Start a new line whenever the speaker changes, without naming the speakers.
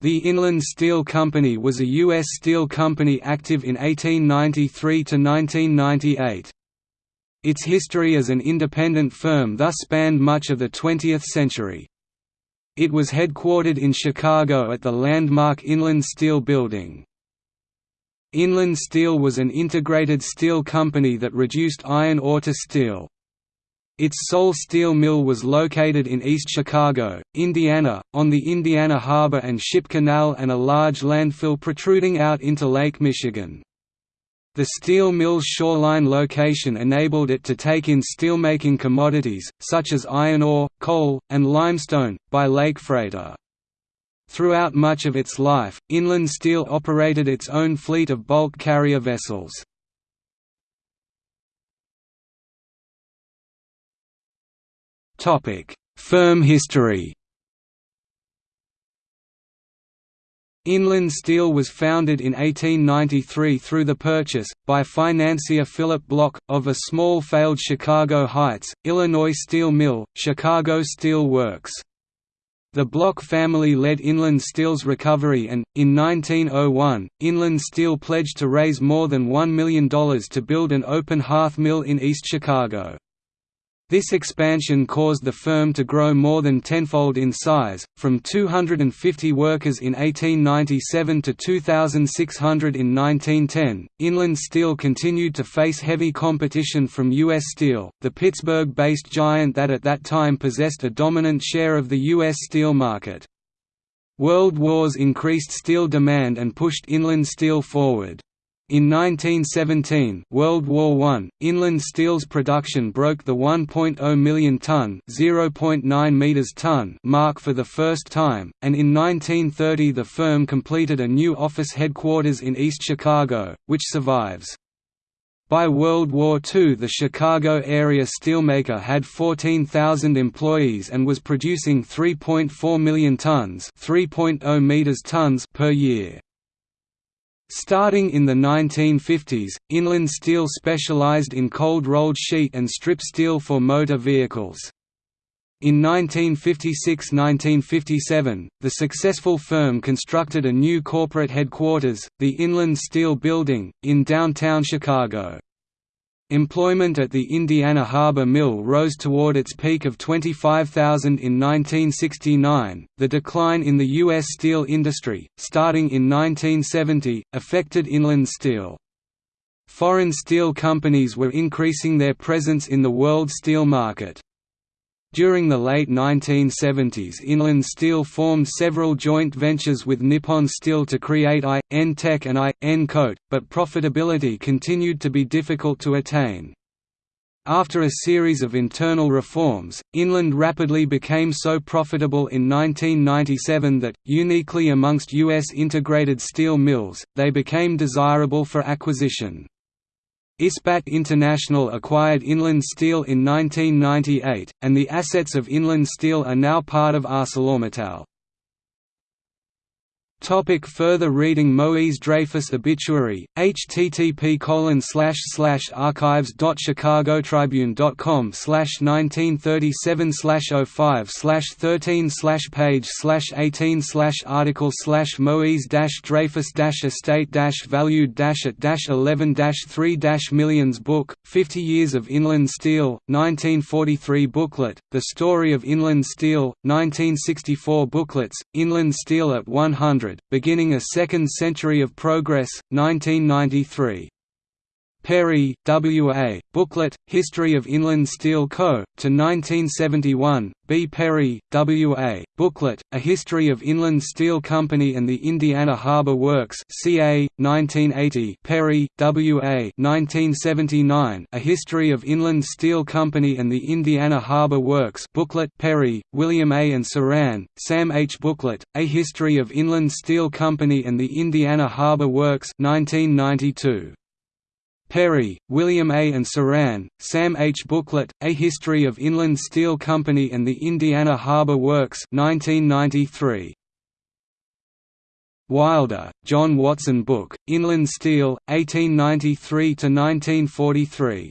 The Inland Steel Company was a U.S. steel company active in 1893 to 1998. Its history as an independent firm thus spanned much of the 20th century. It was headquartered in Chicago at the landmark Inland Steel Building. Inland Steel was an integrated steel company that reduced iron ore to steel. Its sole steel mill was located in East Chicago, Indiana, on the Indiana Harbor and Ship Canal and a large landfill protruding out into Lake Michigan. The steel mill's shoreline location enabled it to take in steelmaking commodities, such as iron ore, coal, and limestone, by lake freighter. Throughout much of its life, Inland Steel operated its own fleet of bulk carrier vessels. Topic: Firm history. Inland Steel was founded in 1893 through the purchase, by financier Philip Block, of a small failed Chicago Heights, Illinois steel mill, Chicago Steel Works. The Block family led Inland Steel's recovery and, in 1901, Inland Steel pledged to raise more than $1 million to build an open hearth mill in East Chicago. This expansion caused the firm to grow more than tenfold in size, from 250 workers in 1897 to 2,600 in 1910. Inland Steel continued to face heavy competition from U.S. Steel, the Pittsburgh based giant that at that time possessed a dominant share of the U.S. steel market. World wars increased steel demand and pushed Inland Steel forward. In 1917 World War I, Inland Steel's production broke the 1.0 million ton (0.9 meters ton) mark for the first time, and in 1930 the firm completed a new office headquarters in East Chicago, which survives. By World War II the Chicago area steelmaker had 14,000 employees and was producing 3.4 million tons, 3.0 meters tons per year. Starting in the 1950s, Inland Steel specialized in cold-rolled sheet and strip steel for motor vehicles. In 1956–1957, the successful firm constructed a new corporate headquarters, the Inland Steel Building, in downtown Chicago. Employment at the Indiana Harbor Mill rose toward its peak of 25,000 in 1969. The decline in the U.S. steel industry, starting in 1970, affected inland steel. Foreign steel companies were increasing their presence in the world steel market. During the late 1970s Inland Steel formed several joint ventures with Nippon Steel to create I, N Tek and I, N Kote, but profitability continued to be difficult to attain. After a series of internal reforms, Inland rapidly became so profitable in 1997 that, uniquely amongst U.S. integrated steel mills, they became desirable for acquisition. Ispat International acquired Inland Steel in 1998, and the assets of Inland Steel are now part of ArcelorMittal. Topic further reading Moise Dreyfus obituary, http archives.chicagotribune.com slash 1937 slash 05 slash 13 slash page slash 18 slash article Moise Dreyfus estate valued at dash 11 dash 3 dash millions book, 50 Years of Inland Steel, 1943 booklet, The Story of Inland Steel, 1964 booklets, Inland Steel at 100 beginning a second century of progress, 1993. Perry, W. A., booklet, History of Inland Steel Co., to 1971, B. Perry, W. A., booklet, A History of Inland Steel Company and the Indiana Harbor Works CA, 1980 Perry, W. A. 1979, A History of Inland Steel Company and the Indiana Harbor Works booklet Perry, William A. and Saran, Sam H. booklet, A History of Inland Steel Company and the Indiana Harbor Works 1992. Perry, William A. and Saran, Sam H. Booklet, A History of Inland Steel Company and the Indiana Harbor Works 1993. Wilder, John Watson Book, Inland Steel, 1893–1943.